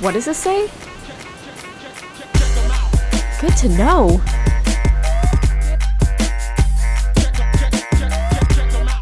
What does this say? Good to know.